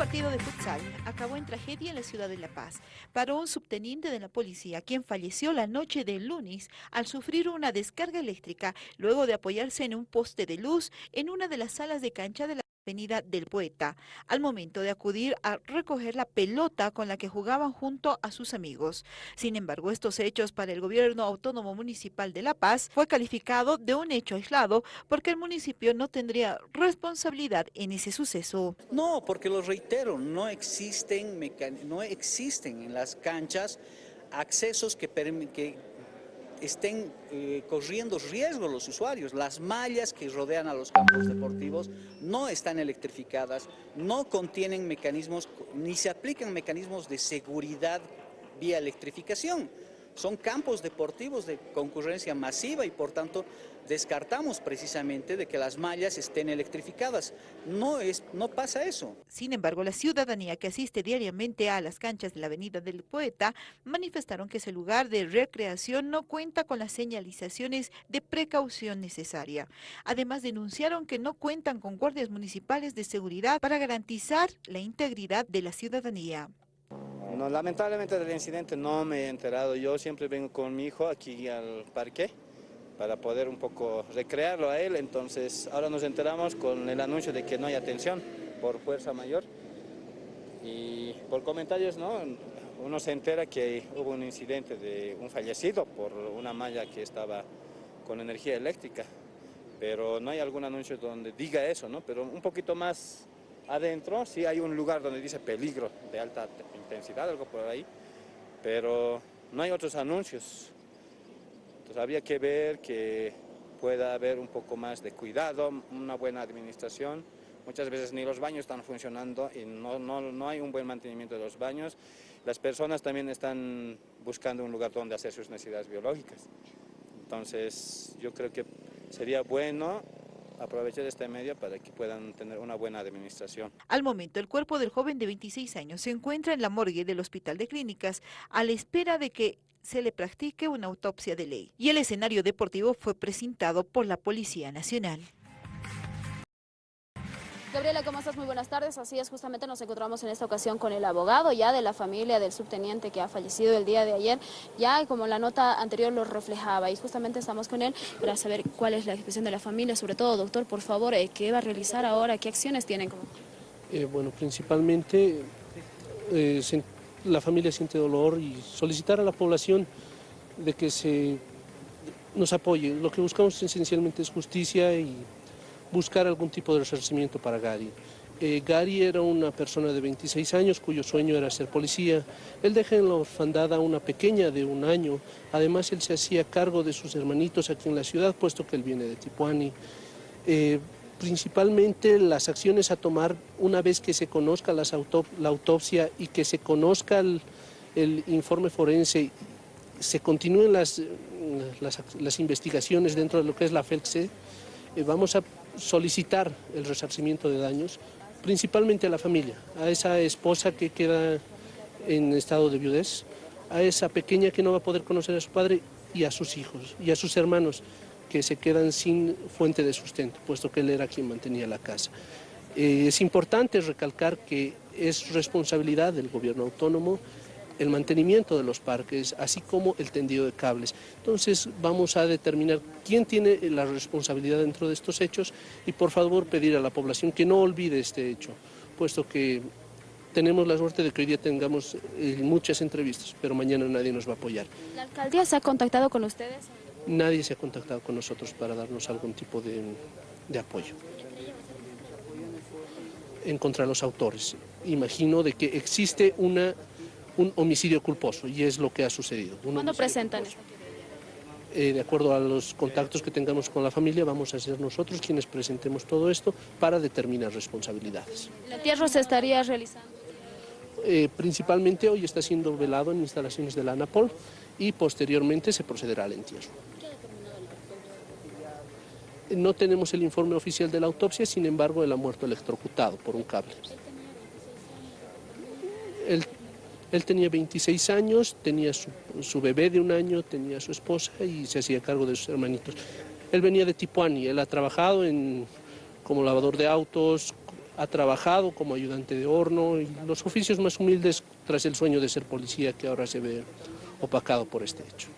partido de futsal acabó en tragedia en la ciudad de La Paz. Paró un subteniente de la policía, quien falleció la noche del lunes al sufrir una descarga eléctrica luego de apoyarse en un poste de luz en una de las salas de cancha de la Avenida del Poeta, al momento de acudir a recoger la pelota con la que jugaban junto a sus amigos. Sin embargo, estos hechos para el gobierno autónomo municipal de La Paz fue calificado de un hecho aislado porque el municipio no tendría responsabilidad en ese suceso. No, porque lo reitero, no existen, no existen en las canchas accesos que, que estén eh, corriendo riesgo los usuarios. Las mallas que rodean a los campos deportivos no están electrificadas, no contienen mecanismos, ni se aplican mecanismos de seguridad vía electrificación. Son campos deportivos de concurrencia masiva y por tanto descartamos precisamente de que las mallas estén electrificadas. No, es, no pasa eso. Sin embargo, la ciudadanía que asiste diariamente a las canchas de la Avenida del Poeta manifestaron que ese lugar de recreación no cuenta con las señalizaciones de precaución necesaria. Además, denunciaron que no cuentan con guardias municipales de seguridad para garantizar la integridad de la ciudadanía. No, lamentablemente del incidente no me he enterado. Yo siempre vengo con mi hijo aquí al parque para poder un poco recrearlo a él. Entonces ahora nos enteramos con el anuncio de que no hay atención por fuerza mayor. Y por comentarios, ¿no? Uno se entera que hubo un incidente de un fallecido por una malla que estaba con energía eléctrica. Pero no hay algún anuncio donde diga eso, ¿no? Pero un poquito más adentro sí hay un lugar donde dice peligro de alta intensidad, algo por ahí. Pero no hay otros anuncios. Entonces había que ver que pueda haber un poco más de cuidado, una buena administración. Muchas veces ni los baños están funcionando y no, no, no hay un buen mantenimiento de los baños. Las personas también están buscando un lugar donde hacer sus necesidades biológicas. Entonces yo creo que sería bueno aprovechar este medio para que puedan tener una buena administración. Al momento, el cuerpo del joven de 26 años se encuentra en la morgue del Hospital de Clínicas a la espera de que se le practique una autopsia de ley. Y el escenario deportivo fue presentado por la Policía Nacional. Gabriela, ¿cómo estás? Muy buenas tardes. Así es, justamente nos encontramos en esta ocasión con el abogado ya de la familia del subteniente que ha fallecido el día de ayer, ya como la nota anterior lo reflejaba y justamente estamos con él para saber cuál es la expresión de la familia, sobre todo, doctor, por favor, eh, ¿qué va a realizar ahora? ¿Qué acciones tienen? Eh, bueno, principalmente eh, la familia siente dolor y solicitar a la población de que se nos apoye. Lo que buscamos esencialmente es justicia y buscar algún tipo de resarcimiento para Gary. Eh, Gary era una persona de 26 años cuyo sueño era ser policía. Él deja en la orfandad a una pequeña de un año. Además, él se hacía cargo de sus hermanitos aquí en la ciudad, puesto que él viene de Tipuani. Eh, principalmente las acciones a tomar una vez que se conozca la autopsia y que se conozca el, informe forense, se continúen las, las, investigaciones dentro de lo que es la FELCSE, eh, vamos a solicitar el resarcimiento de daños, principalmente a la familia, a esa esposa que queda en estado de viudez, a esa pequeña que no va a poder conocer a su padre y a sus hijos y a sus hermanos que se quedan sin fuente de sustento, puesto que él era quien mantenía la casa. Eh, es importante recalcar que es responsabilidad del gobierno autónomo el mantenimiento de los parques, así como el tendido de cables. Entonces vamos a determinar quién tiene la responsabilidad dentro de estos hechos y por favor pedir a la población que no olvide este hecho, puesto que tenemos la suerte de que hoy día tengamos eh, muchas entrevistas, pero mañana nadie nos va a apoyar. ¿La alcaldía se ha contactado con ustedes? Nadie se ha contactado con nosotros para darnos algún tipo de, apoyo. En contra de los autores. Imagino de que existe una, un homicidio culposo y es lo que ha sucedido. ¿Cuándo presentan? Eh, de acuerdo a los contactos que tengamos con la familia, vamos a ser nosotros quienes presentemos todo esto para determinar responsabilidades. ¿El entierro se estaría realizando? Eh, principalmente hoy está siendo velado en instalaciones de la ANAPOL y posteriormente se procederá al entierro. No tenemos el informe oficial de la autopsia, sin embargo, él ha muerto electrocutado por un cable. Él, tenía 26 años, tenía su, bebé de un año, tenía su esposa y se hacía cargo de sus hermanitos. Él venía de Tipuani, él ha trabajado como lavador de autos, ha trabajado como ayudante de horno y los oficios más humildes tras el sueño de ser policía que ahora se ve opacado por este hecho.